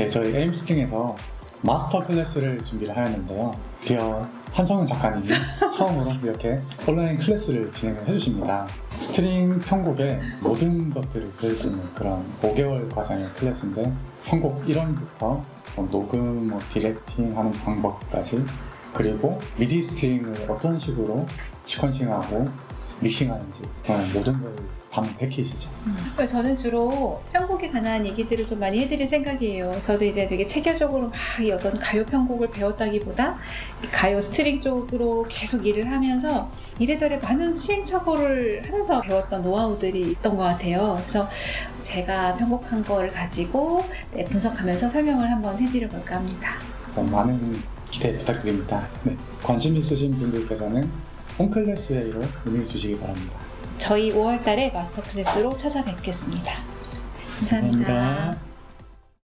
네, 저희 에임스팅에서 master class를 준비를 하였는데요. 드디어 한성은 작가님이 처음으로 이렇게 온라인 class를 진행을 해주십니다. string 편곡의 모든 것들을 배울 수 있는 그런 5개월 과정의 class인데 편곡 이론부터 뭐 녹음, 뭐 directing 하는 방법까지 그리고 미디 string을 어떤 식으로 sequencing하고 믹싱하는지 모든 걸 담은 패키지죠. 저는 주로 편곡에 관한 얘기들을 좀 많이 해드릴 생각이에요. 저도 이제 되게 체계적으로 막 이 어떤 가요 편곡을 배웠다기보다 이 가요 string 쪽으로 계속 일을 하면서 이래저래 많은 시행착오를 하면서 배웠던 노하우들이 있던 것 같아요. 그래서 제가 편곡한 거를 가지고 네, 분석하면서 설명을 한번 해드려 볼까 합니다. 많은 기대 부탁드립니다. 네, 관심 있으신 분들께서는 홈클래스에로 문의 주시기 바랍니다. 저희 5월 달에 마스터 클래스로 찾아뵙겠습니다 감사합니다. 감사합니다.